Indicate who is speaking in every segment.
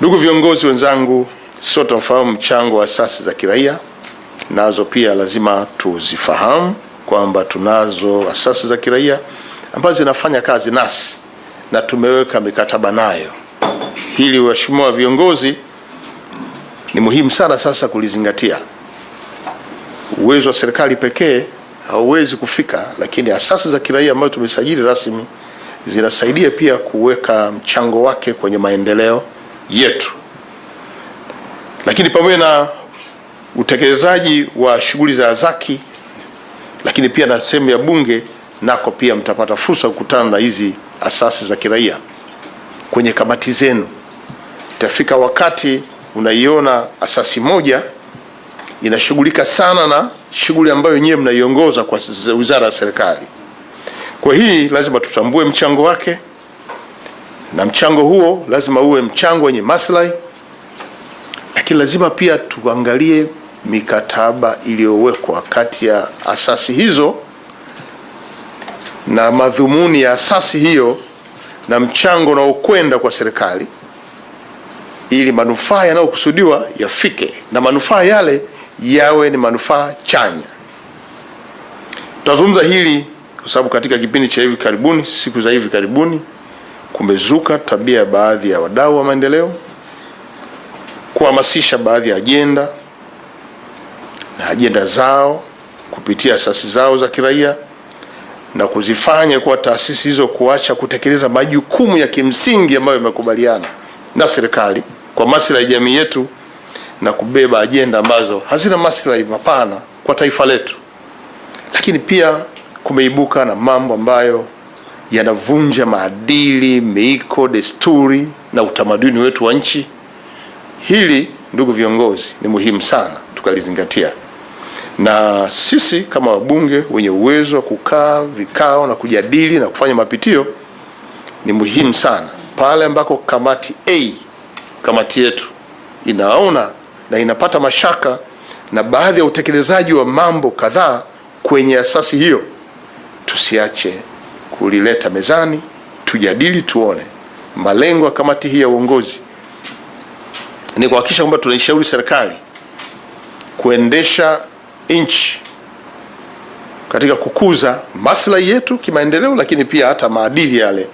Speaker 1: Ndugu viongozi wenzangu, sote tunafahamu mchango wa asasi za kiraia, nazo pia lazima tuzifahamu kwamba tunazo asasi za kiraia ambazo zinafanya kazi nasi na tumeweka mikataba nayo. Hili waheshimiwa viongozi, ni muhimu sana sasa kulizingatia. Uwezo wa serikali pekee hauwezi kufika, lakini asasi za kiraia ambazo tumesajili rasmi zinasaidia pia kuweka mchango wake kwenye maendeleo yetu. Lakini pamoja na utekelezaji wa shughuli za zaki, lakini pia na sehemu ya bunge nako pia mtapata fursa kukutana na hizi asasi za kiraia kwenye kamati zenu. Itafika wakati unaiona asasi moja inashughulika sana na shughuli ambayo nyewe mnaiongoza kwa wizara ya serikali. Kwa hii lazima tutambue mchango wake, na mchango huo lazima uwe mchango wenye maslahi, lakini lazima pia tuangalie mikataba iliyowekwa kati ya asasi hizo na madhumuni ya asasi hiyo na mchango unaokwenda kwa serikali ili manufaa yanayokusudiwa yafike na manufaa yale yawe ni manufaa chanya. Tutazungumza hili kwa sababu katika kipindi cha hivi karibuni, siku za hivi karibuni, kumezuka tabia ya baadhi ya wadau wa maendeleo kuhamasisha baadhi ya ajenda na ajenda zao kupitia asasi zao za kiraia na kuzifanya kuwa taasisi hizo kuacha kutekeleza majukumu ya kimsingi ambayo yamekubaliana na serikali kwa maslahi ya jamii yetu na kubeba ajenda ambazo hazina maslahi mapana kwa taifa letu. Lakini pia kumeibuka na mambo ambayo yanavunja maadili, miiko, desturi na utamaduni wetu wa nchi. Hili ndugu viongozi, ni muhimu sana tukalizingatia, na sisi kama wabunge wenye uwezo wa kukaa vikao na kujadili na kufanya mapitio, ni muhimu sana pale ambako kamati A, kamati yetu inaona na inapata mashaka na baadhi ya utekelezaji wa mambo kadhaa kwenye asasi hiyo, tusiache kulileta mezani, tujadili, tuone malengo ya kamati hii ya uongozi ni kuhakikisha kwamba tunaishauri serikali kuendesha nchi katika kukuza maslahi yetu kimaendeleo, lakini pia hata maadili yale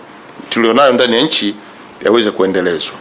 Speaker 1: tulionayo ndani ya nchi yaweze kuendelezwa.